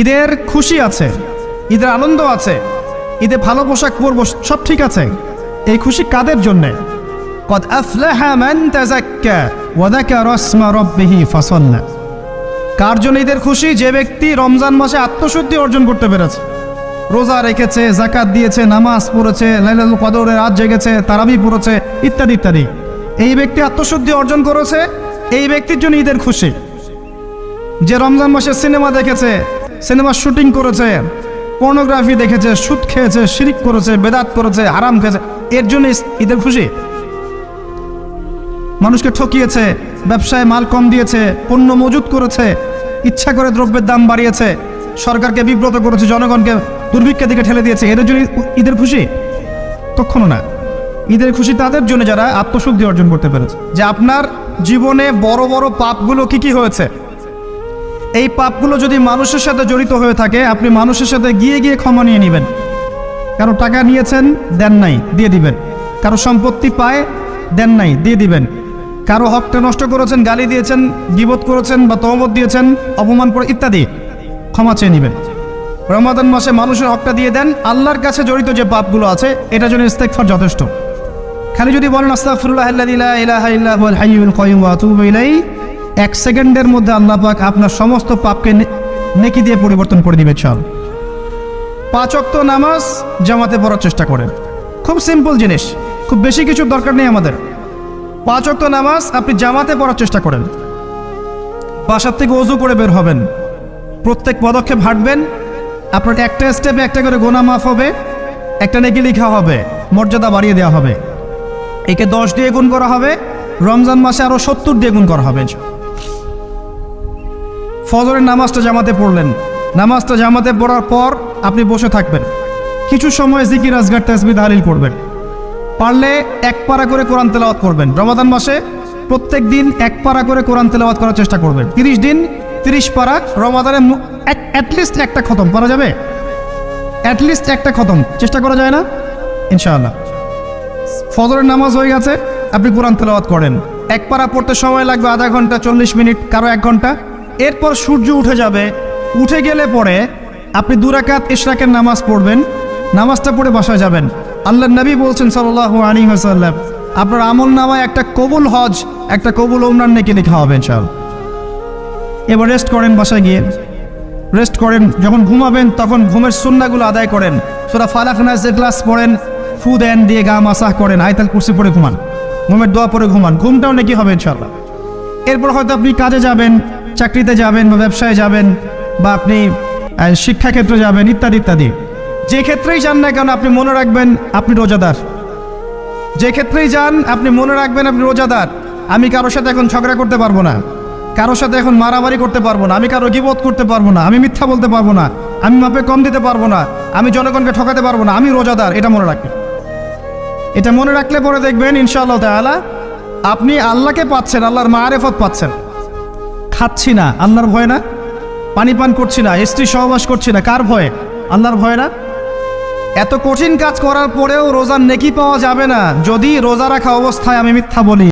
ঈদের খুশি আছে, ঈদের আনন্দ আছে, ঈদে ভালো পোশাক পরব, সব ঠিক আছে। এই খুশি কাদের জন্যে? ওয়া কার জন্য ঈদের খুশি? যে ব্যক্তি রমজান মাসে আত্মশুদ্ধি অর্জন করতে পেরেছে। রোজা রেখেছে জাকাত দিয়েছে, নামাজ পড়েছে লাইলাল কদরে রাত জেগেছে, তারাবি পড়েছে, ইত্যাদি ইত্যাদি। এই ব্যক্তি আত্মশুদ্ধি অর্জন করেছে, এই ব্যক্তির জন্য ঈদের খুশি। যে রমজান মাসে সিনেমা দেখেছে সিনেমার শুটিং করেছে পর্নোগ্রাফি দেখেছে, সুদ খেয়েছে, শিরিক করেছে, বেদাত করেছে, হারাম খেয়েছে, এর জন্য ঈদের খুশি। মানুষকে ঠকিয়েছে, ব্যবসায় মাল কম দিয়েছে, পণ্য মজুত করেছে, ইচ্ছা করে দ্রব্যের দাম বাড়িয়েছে, সরকারকে বিব্রত করেছে, জনগণকে দুর্ভিক্ষের দিকে ঠেলে দিয়েছে, এদের জন্য ঈদের খুশি? কখনো না। ঈদের খুশি তাদের জন্য যারা আত্মশুদ্ধি অর্জন করতে পেরেছে। যে আপনার জীবনে বড় বড় পাপগুলো কি কি হয়েছে? এই পাপগুলো যদি মানুষের সাথে জড়িত হয়ে থাকে, আপনি মানুষের সাথে গিয়ে গিয়ে ক্ষমা নিয়ে নেবেন। কারও টাকা নিয়েছেন, দেন নাই, দিয়ে দিবেন। কারও সম্পত্তি পায়, দেন নাই, দিয়ে দিবেন। কারও হকটা নষ্ট করেছেন, গালি দিয়েছেন, গিবত করেছেন বা তহমত দিয়েছেন, অপমান করে ইত্যাদি, ক্ষমা চেয়ে নেবেন। রমাদান মাসে মানুষের হকটা দিয়ে দেন, আল্লাহর কাছে জড়িত যে পাপগুলো আছে এটার জন্য ইস্তেকফার যথেষ্ট। খালি যদি বলেন ইলাইহি এক সেকেন্ডের মধ্যে আল্লাহ পাক আপনার সমস্ত পাপকে নেকি দিয়ে পরিবর্তন করে দিবে, চল। পাঁচ অক্ত নামাজ জামাতে পড়ার চেষ্টা করেন। খুব সিম্পল জিনিস, খুব বেশি কিছুর দরকার নেই আমাদের। পাঁচ অক্ত নামাজ আপনি জামাতে পড়ার চেষ্টা করেন। বাসার থেকে অজু করে বের হবেন। প্রত্যেক পদক্ষেপ হাঁটবেন। আপনার একটা স্টেপে একটা করে গোনা মাফ হবে, একটা নেকি লিখা হবে, মর্যাদা বাড়িয়ে দেওয়া হবে। একে দশ দিয়ে গুণ করা হবে, রমজান মাসে আরও সত্তর দিয়ে গুণ করা হবে ফজরের নামাজটা জামাতে পড়লেন। নামাজটা জামাতে পড়ার পর আপনি বসে থাকবেন। কিছু সময় জিকির, আজগার তাসবি তাহলিল করবেন। পারলে এক পারা করে কোরআন তেলাওয়াত করবেন। রমাদান মাসে প্রত্যেক দিন এক পারা করে কোরআন তেলাওয়াত করার চেষ্টা করবেন। তিরিশ দিন তিরিশ পারা, রমাদানে অ্যাটলিস্ট একটা খতম। করা যাবে? অ্যাটলিস্ট একটা খতম। চেষ্টা করা যায় না? ইনশাআল্লাহ। ফজরের নামাজ হয়ে গেছে, আপনি কোরআন তেলাওয়াত করেন। এক পারা পড়তে সময় লাগবে আধা ঘণ্টা, চল্লিশ মিনিট, কারও এক ঘণ্টা। এরপর সূর্য উঠে যাবে। উঠে গেলে পরে আপনি দুরাকাত ইশরাকের নামাজ পড়বেন। নামাজটা পড়ে বাসায় যাবেন। আল্লাহ নবী বলছেন সাল্লাহ আলী হাসাল্লাম আপনার আমল নামায় একটা কবুল হজ, একটা কবুল ওমরান নেকি লেখা হবে চল এবার রেস্ট করেন বাসায় গিয়ে। রেস্ট করেন, যখন ঘুমাবেন তখন ঘুমের সুন্নাগুলো আদায় করেন। সোরা ফালাক নাজের ক্লাস পড়েন, ফু দেন, দিয়ে গা মাসাহ করেন, আয়তাল কুর্সি পরে ঘুমান। ঘুমের দোয়া পরে ঘুমান। ঘুমটাও নাকি হবে ইনশাল্লাহ এরপর হয়তো আপনি কাজে যাবেন, চাকরিতে যাবেন বা ব্যবসায় যাবেন বা আপনি শিক্ষাক্ষেত্রে যাবেন, ইত্যাদি ইত্যাদি। যে ক্ষেত্রেই যান না কেন আপনি মনে রাখবেন আপনি রোজাদার। যে ক্ষেত্রেই যান, আপনি মনে রাখবেন আপনি রোজাদার। আমি কারোর সাথে এখন ঝগড়া করতে পারব না। কারোর সাথে এখন মারামারি করতে পারব না। আমি কারও গিবোধ করতে পারব না। আমি মিথ্যা বলতে পারব না। আমি মাপে কম দিতে পারব না। আমি জনগণকে ঠকাতে পারব না। আমি রোজাদার। এটা মনে রাখবেন। এটা মনে রাখলে পরে দেখবেন, ইনশাআল্লাহ তাআলা আপনি আল্লাহকে পাচ্ছেন, আল্লাহর মারেফত পাচ্ছেন। খাচ্ছি না, আল্লাহর ভয় না? পানি পান করছি না, স্ত্রী সহবাস করছি না, কার ভয়ে? আল্লাহর ভয় না? এত কঠিন কাজ করার পরেও রোজার নেকি পাওয়া যাবে না। যদি রোজা রাখা অবস্থায় আমি মিথ্যা বলি।